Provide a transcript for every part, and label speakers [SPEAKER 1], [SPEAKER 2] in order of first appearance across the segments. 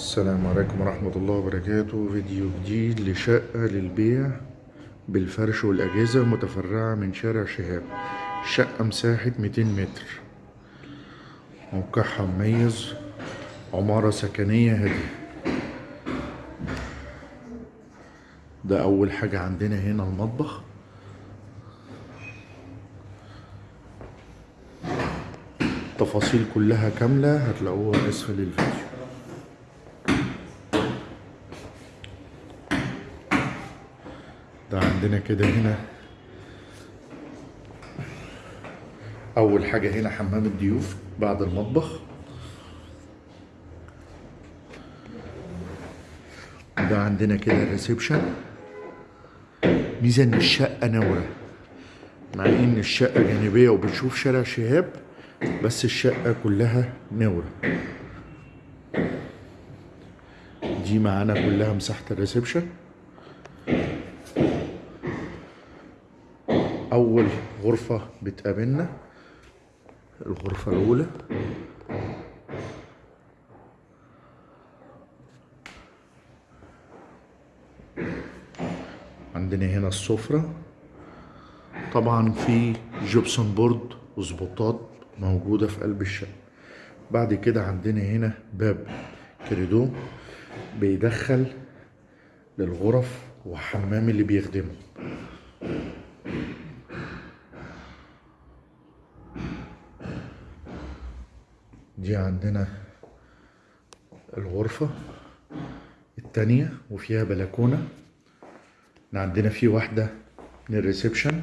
[SPEAKER 1] السلام عليكم ورحمة الله وبركاته. فيديو جديد لشقة للبيع بالفرش والأجهزة متفرعة من شارع شهاب. شقة مساحة 200 متر. موقعها مميز. عمارة سكنية هادية. ده أول حاجة عندنا هنا المطبخ. التفاصيل كلها كاملة هتلاقوها أسفل الفيديو. ده عندنا كده هنا. أول حاجة هنا حمام الضيوف بعد المطبخ. ده عندنا كده الريسبشن ميزة إن الشقة نورة مع إن الشقة جانبية وبتشوف شارع شهاب بس الشقة كلها نورة دي معانا كلها مساحة الريسبشن أول غرفة بتقابلنا. الغرفة الأولى. عندنا هنا السفرة. طبعا في gypsum board وسبوتات موجودة في قلب الشقة. بعد كده عندنا هنا باب كوريدور بيدخل للغرف وحمام اللي بيخدمه. دي عندنا الغرفة التانية وفيها بلكونة. عندنا في واحدة من الريسبشن.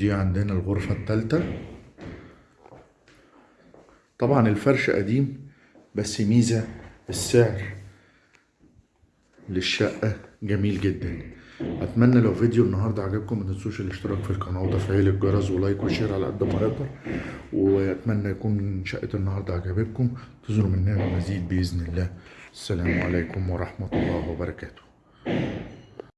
[SPEAKER 1] ودي عندنا الغرفة التالتة. طبعا الفرش قديم بس ميزة السعر للشقة جميل جدا. أتمنى لو فيديو النهارده عجبكم ما تنسوش الاشتراك في القناة وتفعيل الجرس و like و share على قد ما نقدر وأتمنى يكون شقة النهارده عجبتكم. تزوروا مننا المزيد بإذن الله. السلام عليكم ورحمة الله وبركاته.